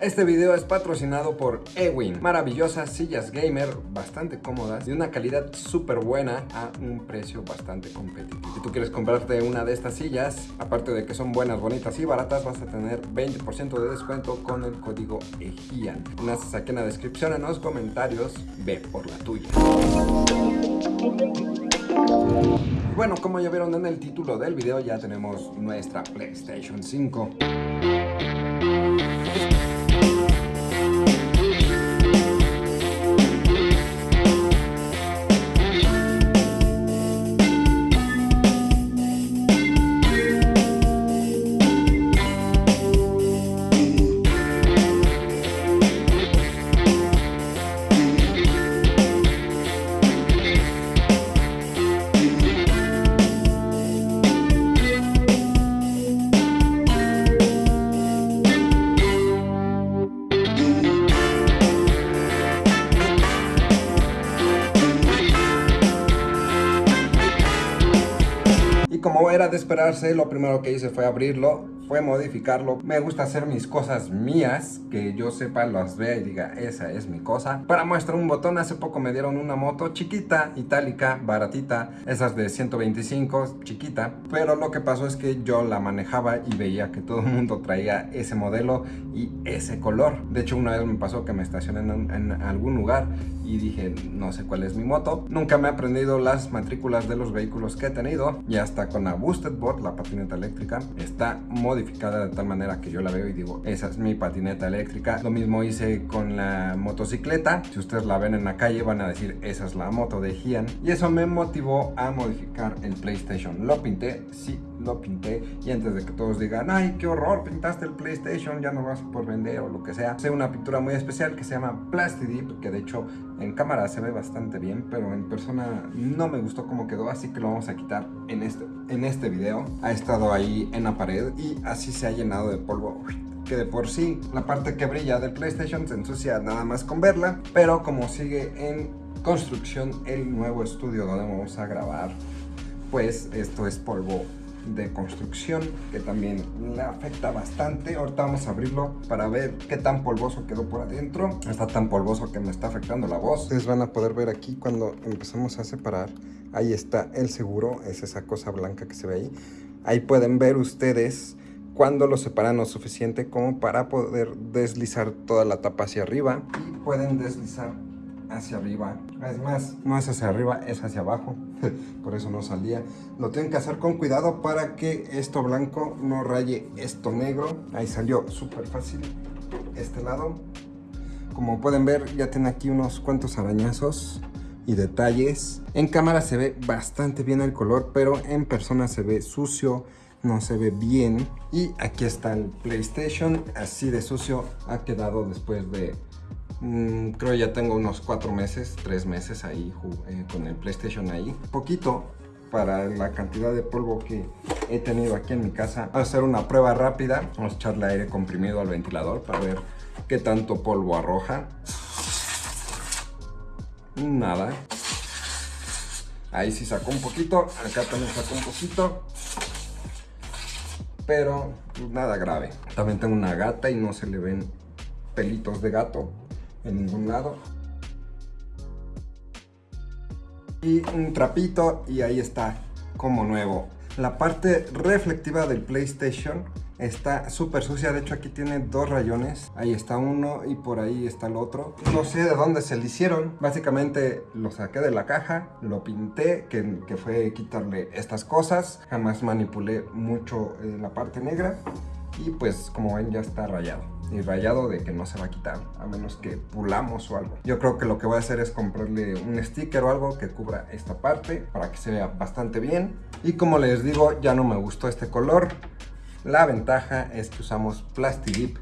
Este video es patrocinado por Ewin, maravillosas sillas gamer bastante cómodas de una calidad súper buena a un precio bastante competitivo. Si tú quieres comprarte una de estas sillas, aparte de que son buenas, bonitas y baratas, vas a tener 20% de descuento con el código EGIAN. Naces aquí en la descripción, en los comentarios, ve por la tuya. Bueno, como ya vieron en el título del video, ya tenemos nuestra PlayStation 5. Lo primero que hice fue abrirlo fue modificarlo. Me gusta hacer mis cosas mías, que yo sepa, las vea y diga, esa es mi cosa. Para muestra un botón, hace poco me dieron una moto chiquita, itálica, baratita, esas de 125, chiquita. Pero lo que pasó es que yo la manejaba y veía que todo el mundo traía ese modelo y ese color. De hecho, una vez me pasó que me estacioné en, algún lugar y dije, no sé cuál es mi moto. Nunca me he aprendido las matrículas de los vehículos que he tenido y hasta con la Boosted Board, la patineta eléctrica, está modificada modificada de tal manera que yo la veo y digo, esa es mi patineta eléctrica. Lo mismo hice con la motocicleta. Si ustedes la ven en la calle van a decir, esa es la moto de Gian. Y eso me motivó a modificar el PlayStation. Lo pinté, sí, lo pinté. Y antes de que todos digan, ay, qué horror, pintaste el PlayStation, ya no vas por vender o lo que sea. Hice una pintura muy especial que se llama Plastidip, que de hecho en cámara se ve bastante bien, pero en persona no me gustó cómo quedó, así que lo vamos a quitar en este, en este video. Ha estado ahí en la pared y así se ha llenado de polvo que de por sí la parte que brilla del PlayStation se ensucia nada más con verla, pero como sigue en construcción el nuevo estudio donde vamos a grabar, pues esto es polvo de construcción que también le afecta bastante. Ahorita vamos a abrirlo para ver qué tan polvoso quedó por adentro. Está tan polvoso que me está afectando la voz. Ustedes van a poder ver aquí cuando empezamos a separar. Ahí está el seguro, es esa cosa blanca que se ve ahí. Ahí pueden ver ustedes cuando lo separan lo suficiente como para poder deslizar toda la tapa hacia arriba. Y pueden deslizar hacia arriba. Es más, no es hacia arriba, es hacia abajo. Por eso no salía. Lo tienen que hacer con cuidado para que esto blanco no raye esto negro. Ahí salió súper fácil este lado. Como pueden ver, ya tiene aquí unos cuantos arañazos y detalles. En cámara se ve bastante bien el color, pero en persona se ve sucio, no se ve bien. Y aquí está el PlayStation, así de sucio ha quedado después de Mm, creo ya tengo unos cuatro meses, tres meses ahí eh, con el PlayStation ahí. Poquito para la cantidad de polvo que he tenido aquí en mi casa. Vamos a hacer una prueba rápida. Vamos a echarle aire comprimido al ventilador para ver qué tanto polvo arroja. Nada. Ahí sí sacó un poquito. Acá también sacó un poquito. Pero pues, nada grave. También tengo una gata y no se le ven pelitos de gato en ningún lado. Y un trapito y ahí está como nuevo. La parte reflectiva del PlayStation está súper sucia, de hecho aquí tiene dos rayones, ahí está uno y por ahí está el otro. No sé de dónde se le hicieron, básicamente lo saqué de la caja, lo pinté, que, fue quitarle estas cosas, jamás manipulé mucho eh, la parte negra y pues como ven ya está rayado. Y rayado de que no se va a quitar a menos que pulamos o algo. Yo creo que lo que voy a hacer es comprarle un sticker o algo que cubra esta parte para que se vea bastante bien. Y como les digo ya no me gustó este color. La ventaja es que usamos Plastidip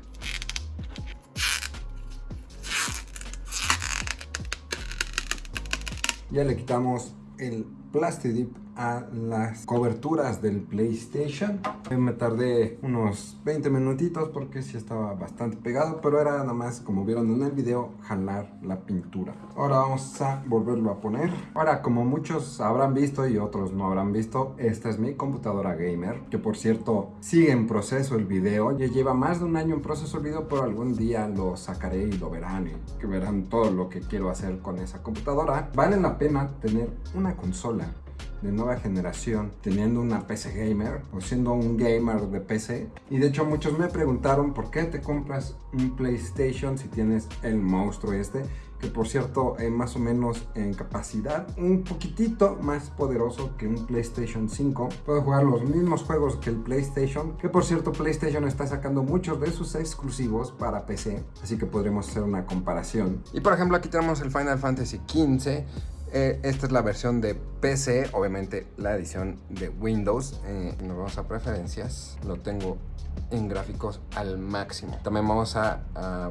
ya le quitamos el Plastidip a las coberturas del PlayStation. Me tardé unos 20 minutitos porque sí estaba bastante pegado, pero era nada más, como vieron en el video, jalar la pintura. Ahora vamos a volverlo a poner. Ahora, como muchos habrán visto y otros no habrán visto, esta es mi computadora gamer, que por cierto sigue en proceso el video. Ya lleva más de un año en proceso el video, pero algún día lo sacaré y lo verán y que verán todo lo que quiero hacer con esa computadora. Vale la pena tener una consola de nueva generación teniendo una PC gamer o siendo un gamer de PC y de hecho muchos me preguntaron por qué te compras un PlayStation si tienes el monstruo este que por cierto es más o menos en capacidad un poquitito más poderoso que un PlayStation 5 puede jugar los mismos juegos que el PlayStation que por cierto PlayStation está sacando muchos de sus exclusivos para PC así que podremos hacer una comparación. Y por ejemplo aquí tenemos el Final Fantasy XV eh, esta es la versión de PC, obviamente la edición de Windows. Eh, nos vamos a preferencias, lo tengo en gráficos al máximo. También vamos a,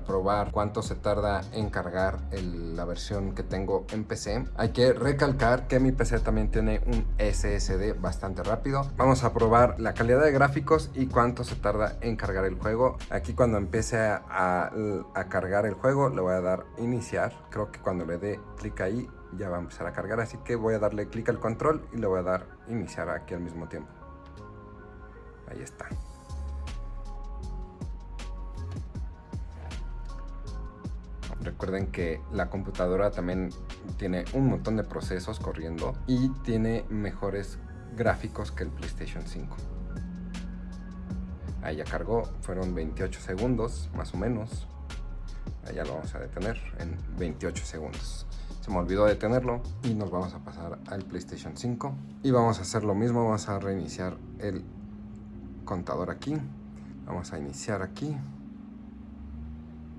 probar cuánto se tarda en cargar la versión que tengo en PC. Hay que recalcar que mi PC también tiene un SSD bastante rápido. Vamos a probar la calidad de gráficos y cuánto se tarda en cargar el juego. Aquí cuando empiece a, a cargar el juego le voy a dar iniciar. Creo que cuando le dé clic ahí ya va a empezar a cargar, así que voy a darle clic al control y le voy a dar iniciar aquí al mismo tiempo. Ahí está. Recuerden que la computadora también tiene un montón de procesos corriendo y tiene mejores gráficos que el PlayStation 5. Ahí ya cargó, fueron 28 segundos más o menos. Ahí ya lo vamos a detener en 28 segundos se me olvidó detenerlo y nos vamos a pasar al PlayStation 5 y vamos a hacer lo mismo, vamos a reiniciar el contador aquí. Vamos a iniciar aquí.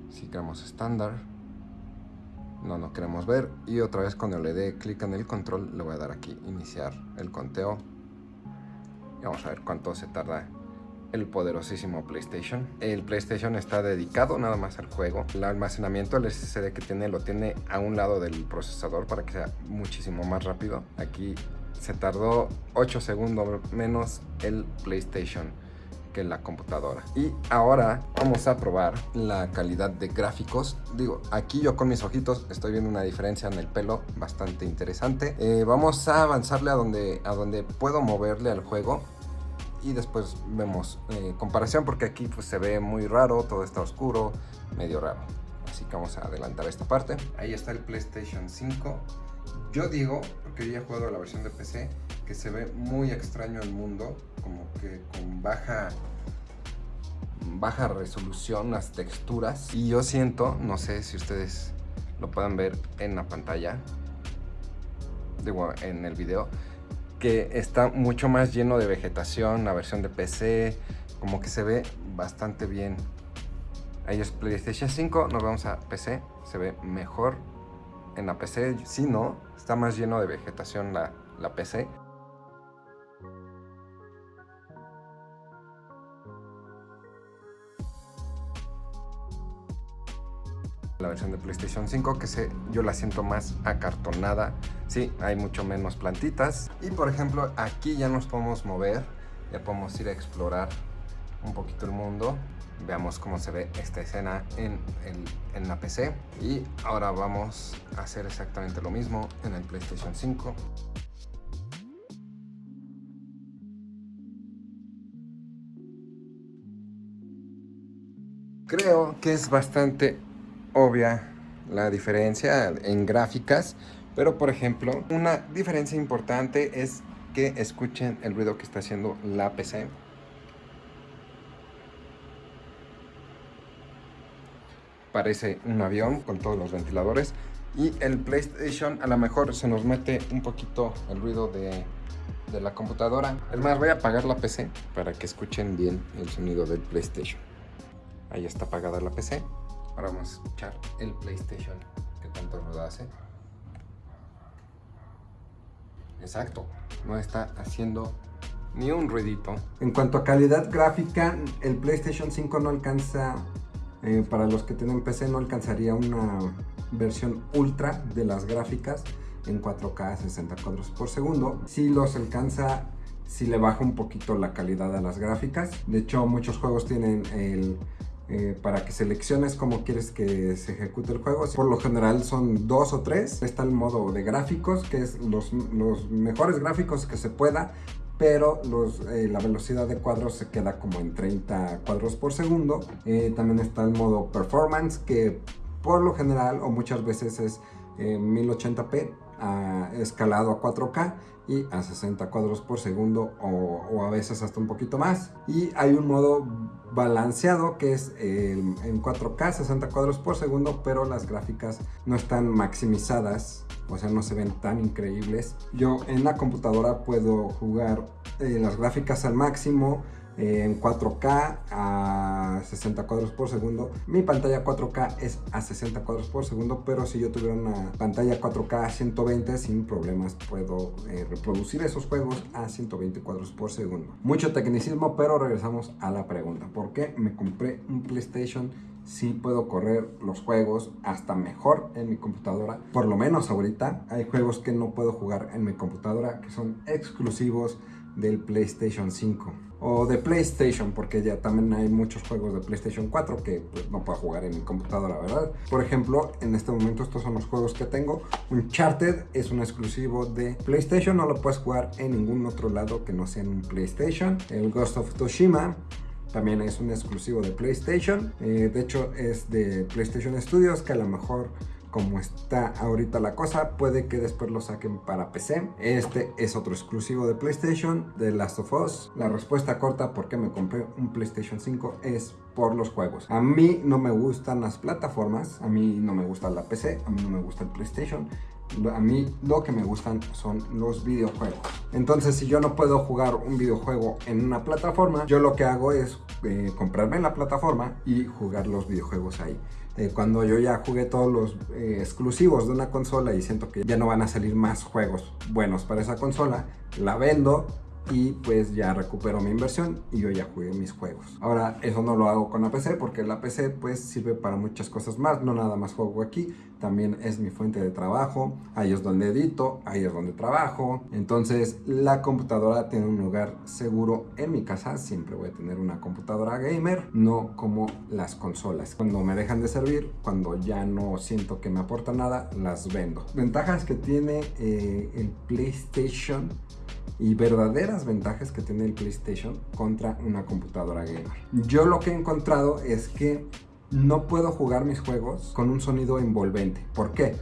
Si queremos estándar. No no queremos ver. Y otra vez cuando le dé clic en el control le voy a dar aquí iniciar el conteo. Y vamos a ver cuánto se tarda el poderosísimo PlayStation. El PlayStation está dedicado nada más al juego. El almacenamiento, el SSD que tiene, lo tiene a un lado del procesador para que sea muchísimo más rápido. Aquí se tardó 8 segundos menos el PlayStation que la computadora. Y ahora vamos a probar la calidad de gráficos. Digo, aquí yo con mis ojitos estoy viendo una diferencia en el pelo bastante interesante. Eh, vamos a avanzarle a donde, a donde puedo moverle al juego y después vemos eh, comparación porque aquí pues se ve muy raro, todo está oscuro, medio raro. Así que vamos a adelantar esta parte. Ahí está el PlayStation 5. Yo digo, porque ya he jugado la versión de PC, que se ve muy extraño el mundo, como que con baja baja resolución las texturas y yo siento, no sé si ustedes lo puedan ver en la pantalla, digo en el video, que está mucho más lleno de vegetación, la versión de PC, como que se ve bastante bien. Ahí es PlayStation 5, nos vamos a PC, se ve mejor en la PC, si no, está más lleno de vegetación la, la PC. La versión de PlayStation 5 que se, yo la siento más acartonada. Sí, hay mucho menos plantitas. Y por ejemplo aquí ya nos podemos mover ya podemos ir a explorar un poquito el mundo. Veamos cómo se ve esta escena en, en la PC y ahora vamos a hacer exactamente lo mismo en el PlayStation 5 creo que es bastante obvia la diferencia en gráficas, pero por ejemplo, una diferencia importante es que escuchen el ruido que está haciendo la PC. Parece un avión con todos los ventiladores. Y el PlayStation a lo mejor se nos mete un poquito el ruido de, la computadora. Es más, voy a apagar la PC para que escuchen bien el sonido del PlayStation. Ahí está apagada la PC. Ahora vamos a escuchar el PlayStation que tanto ruido hace. Exacto, no está haciendo ni un ruidito. En cuanto a calidad gráfica, el PlayStation 5 no alcanza, eh, para los que tienen PC, no alcanzaría una versión ultra de las gráficas. en 4K a 60 cuadros por segundo. Si los alcanza si le baja un poquito la calidad a las gráficas. De hecho, muchos juegos tienen el... Eh, para que selecciones cómo quieres que se ejecute el juego. Por lo general son dos o tres. Está el modo de gráficos, que es los, mejores gráficos que se pueda, pero eh, la velocidad de cuadros se queda como en 30 cuadros por segundo. Eh, también está el modo performance, que por lo general o muchas veces es 1080p escalado a 4K y a 60 cuadros por segundo o, a veces hasta un poquito más. Y hay un modo balanceado que es en 4K 60 cuadros por segundo, pero las gráficas no están maximizadas, o sea, no se ven tan increíbles. Yo en la computadora puedo jugar eh, las gráficas al máximo, en 4K a 60 cuadros por segundo. Mi pantalla 4K es a 60 cuadros por segundo, pero si yo tuviera una pantalla 4K a 120 sin problemas puedo eh, reproducir esos juegos a 120 cuadros por segundo. Mucho tecnicismo, pero regresamos a la pregunta. ¿Por qué me compré un PlayStation si puedo correr los juegos hasta mejor en mi computadora. Por lo menos ahorita hay juegos que no puedo jugar en mi computadora que son exclusivos del PlayStation 5 o de PlayStation porque ya también hay muchos juegos de PlayStation 4 que pues, no puedo jugar en mi computadora, ¿verdad? Por ejemplo, en este momento estos son los juegos que tengo. Uncharted es un exclusivo de PlayStation, no lo puedes jugar en ningún otro lado que no sea en un PlayStation. El Ghost of Tsushima también es un exclusivo de PlayStation. Eh, de hecho es de PlayStation Studios que a lo mejor como está ahorita la cosa, puede que después lo saquen para PC. Este es otro exclusivo de PlayStation, de Last of Us. La respuesta corta por qué me compré un PlayStation 5 es por los juegos. A mí no me gustan las plataformas, a mí no me gusta la PC, a mí no me gusta el PlayStation. A mí lo que me gustan son los videojuegos. Entonces si yo no puedo jugar un videojuego en una plataforma, yo lo que hago es eh, comprarme la plataforma y jugar los videojuegos ahí. Eh, cuando yo ya jugué todos los eh, exclusivos de una consola y siento que ya no van a salir más juegos buenos para esa consola, la vendo y pues ya recupero mi inversión y yo ya jugué mis juegos. Ahora eso no lo hago con la PC porque la PC pues sirve para muchas cosas más, no nada más juego aquí, también es mi fuente de trabajo, ahí es donde edito, ahí es donde trabajo, entonces la computadora tiene un lugar seguro en mi casa, siempre voy a tener una computadora gamer, no como las consolas. Cuando me dejan de servir, cuando ya no siento que me aporta nada, las vendo. Ventajas que tiene eh, el PlayStation y verdaderas ventajas que tiene el PlayStation contra una computadora gamer. Yo lo que he encontrado es que no puedo jugar mis juegos con un sonido envolvente. ¿Por qué?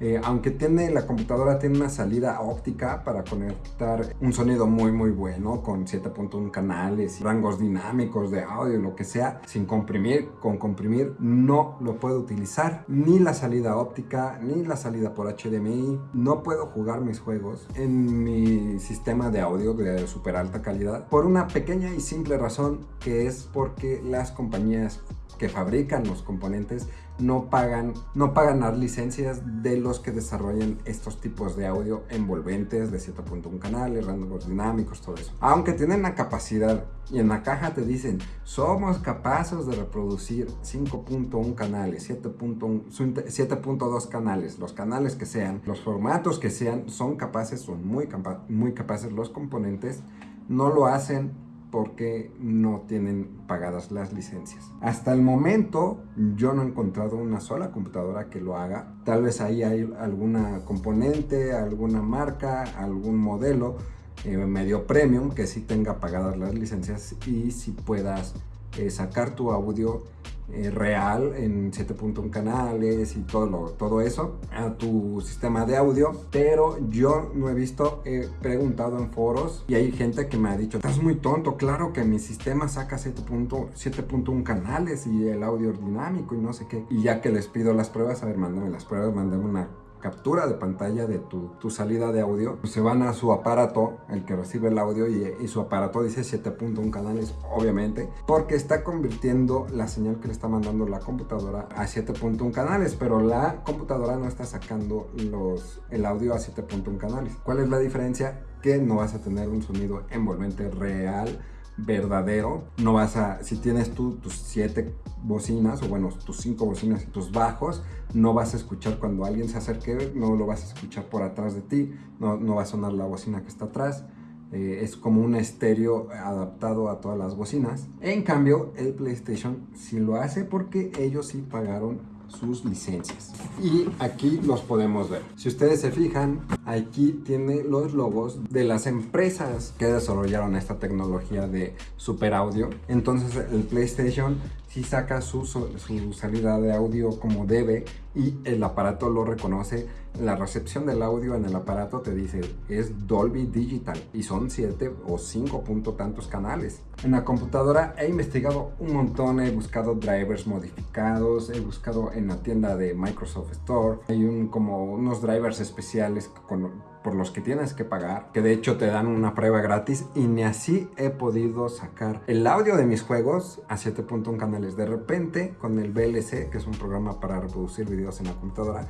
Eh, aunque tiene la computadora tiene una salida óptica para conectar un sonido muy muy bueno con 7.1 canales, rangos dinámicos de audio, lo que sea, sin comprimir, con comprimir no lo puedo utilizar, ni la salida óptica, ni la salida por HDMI, no puedo jugar mis juegos en mi sistema de audio de super alta calidad por una pequeña y simple razón que es porque las compañías que fabrican los componentes no pagan, no pagan las licencias de los que desarrollan estos tipos de audio envolventes de 7.1 canales, rangos dinámicos, todo eso. Aunque tienen la capacidad y en la caja te dicen, somos capaces de reproducir 5.1 canales, 7.2 canales, los canales que sean, los formatos que sean, son capaces, son muy, muy capaces los componentes, no lo hacen porque no tienen pagadas las licencias. Hasta el momento yo no he encontrado una sola computadora que lo haga. Tal vez ahí hay alguna componente, alguna marca, algún modelo eh, medio premium que sí tenga pagadas las licencias y si puedas eh, sacar tu audio eh, real en 7.1 canales y todo, lo, todo eso a tu sistema de audio pero yo no he visto, he preguntado en foros y hay gente que me ha dicho estás muy tonto, claro que mi sistema saca 7.1 canales y el audio dinámico y no sé qué y ya que les pido las pruebas, a ver, mándame las pruebas, mándame una captura de pantalla de tu, salida de audio, se van a su aparato, el que recibe el audio, y, su aparato dice 7.1 canales, obviamente, porque está convirtiendo la señal que le está mandando la computadora a 7.1 canales, pero la computadora no está sacando los, el audio a 7.1 canales. ¿Cuál es la diferencia? Que no vas a tener un sonido envolvente real verdadero. No vas a, si tienes tú tus siete bocinas, o bueno, tus cinco bocinas y tus bajos, no vas a escuchar cuando alguien se acerque, no lo vas a escuchar por atrás de ti, no, no va a sonar la bocina que está atrás. Eh, es como un estéreo adaptado a todas las bocinas. En cambio, el PlayStation sí lo hace porque ellos sí pagaron sus licencias. Y aquí los podemos ver. Si ustedes se fijan, aquí tiene los logos de las empresas que desarrollaron esta tecnología de super audio. Entonces el PlayStation si saca su, su, salida de audio como debe y el aparato lo reconoce. La recepción del audio en el aparato te dice es Dolby Digital y son 7 o 5 punto tantos canales. En la computadora he investigado un montón, he buscado drivers modificados, he buscado en la tienda de Microsoft Store, hay un, como unos drivers especiales con por los que tienes que pagar, que de hecho te dan una prueba gratis y ni así he podido sacar el audio de mis juegos a 7.1 canales. De repente con el VLC, que es un programa para reproducir videos en la computadora,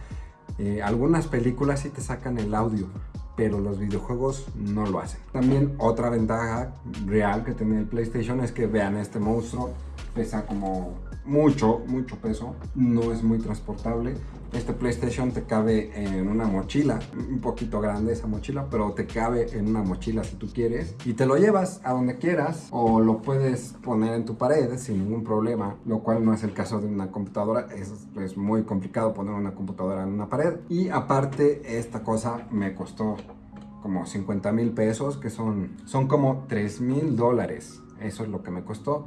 eh, algunas películas sí te sacan el audio, pero los videojuegos no lo hacen. También otra ventaja real que tiene el PlayStation es que vean este monstruo, pesa como mucho, mucho peso, no es muy transportable. Este PlayStation te cabe en una mochila, un poquito grande esa mochila, pero te cabe en una mochila si tú quieres. Y te lo llevas a donde quieras o lo puedes poner en tu pared sin ningún problema, lo cual no es el caso de una computadora, es, es muy complicado poner una computadora en una pared. Y aparte esta cosa me costó como 50 mil pesos, que son, son como 3 mil dólares. Eso es lo que me costó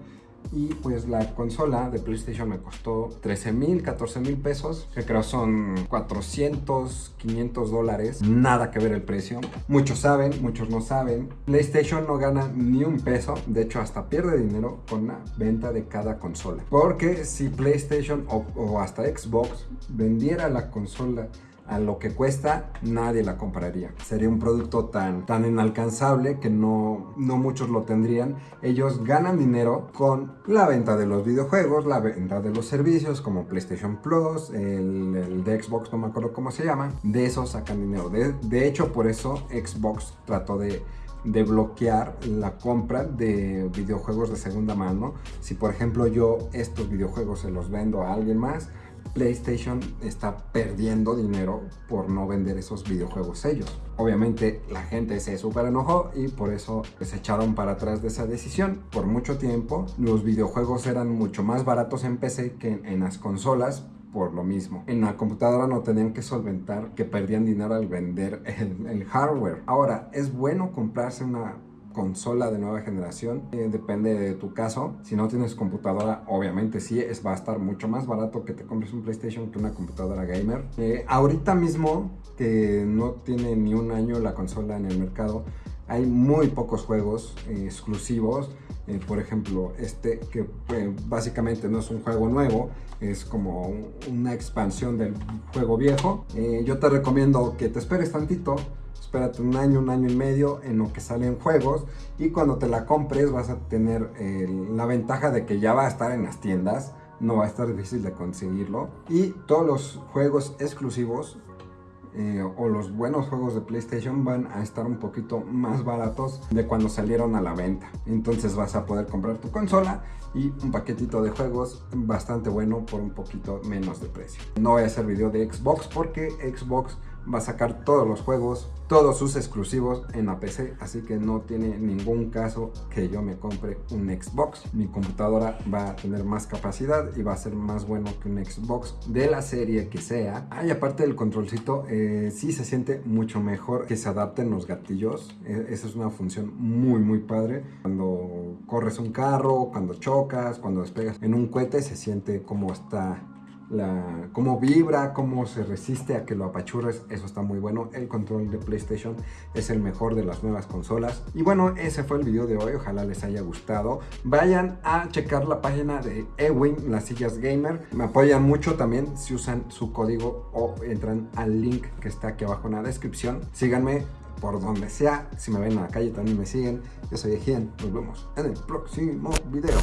y pues la consola de PlayStation me costó 13 mil, 14 mil pesos, que creo son 400, 500 dólares, nada que ver el precio. Muchos saben, muchos no saben. PlayStation no gana ni un peso, de hecho hasta pierde dinero con la venta de cada consola. Porque si PlayStation o, o hasta Xbox vendiera la consola a lo que cuesta, nadie la compraría. Sería un producto tan, tan inalcanzable que no, no muchos lo tendrían. Ellos ganan dinero con la venta de los videojuegos, la venta de los servicios como PlayStation Plus, el, de Xbox, no me acuerdo cómo se llama. De eso sacan dinero. De, de hecho, por eso Xbox trató de de bloquear la compra de videojuegos de segunda mano. Si por ejemplo yo estos videojuegos se los vendo a alguien más, PlayStation está perdiendo dinero por no vender esos videojuegos ellos. Obviamente la gente se super enojó y por eso se echaron para atrás de esa decisión. Por mucho tiempo los videojuegos eran mucho más baratos en PC que en las consolas por lo mismo. En la computadora no tenían que solventar que perdían dinero al vender el hardware. Ahora, es bueno comprarse una consola de nueva generación. Eh, depende de tu caso. Si no tienes computadora, obviamente sí, es, va a estar mucho más barato que te compres un PlayStation que una computadora gamer. Eh, ahorita mismo, que no tiene ni un año la consola en el mercado, hay muy pocos juegos eh, exclusivos. por ejemplo, este que básicamente no es un juego nuevo, es como una expansión del juego viejo. yo te recomiendo que te esperes tantito espérate un año, un año y medio en lo que salen juegos y cuando te la compres vas a tener la ventaja de que ya va a estar en las tiendas, no va a estar difícil de conseguirlo y todos los juegos exclusivos eh, o los buenos juegos de PlayStation van a estar un poquito más baratos de cuando salieron a la venta. Entonces vas a poder comprar tu consola y un paquetito de juegos bastante bueno por un poquito menos de precio. No voy a hacer video de Xbox porque Xbox va a sacar todos los juegos, todos sus exclusivos en la PC, así que no tiene ningún caso que yo me compre un Xbox. Mi computadora va a tener más capacidad y va a ser más bueno que un Xbox de la serie que sea. Ah, y aparte del controlcito, eh, sí se siente mucho mejor que se adapten los gatillos. E, esa es una función muy, muy padre. Cuando corres un carro, cuando chocas, cuando despegas en un cohete, se siente como está la, cómo vibra, cómo se resiste a que lo apachurres, eso está muy bueno. El control de PlayStation es el mejor de las nuevas consolas. Y bueno, ese fue el video de hoy, ojalá les haya gustado. Vayan a checar la página de Ewing, las sillas gamer. Me apoyan mucho también si usan su código o entran al link que está aquí abajo en la descripción. Síganme por donde sea. Si me ven en la calle también me siguen. Yo soy Ejien. Nos vemos en el próximo video.